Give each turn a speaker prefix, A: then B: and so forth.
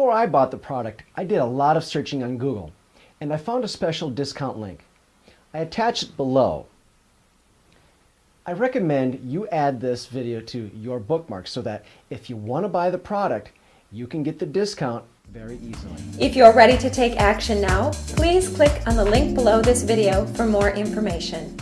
A: Before I bought the product, I did a lot of searching on Google, and I found a special discount link. I attach it below. I recommend you add this video to your bookmarks so that if you want to buy the product, you can get the discount very easily.
B: If you're ready to take action now, please click on the link below this video for more information.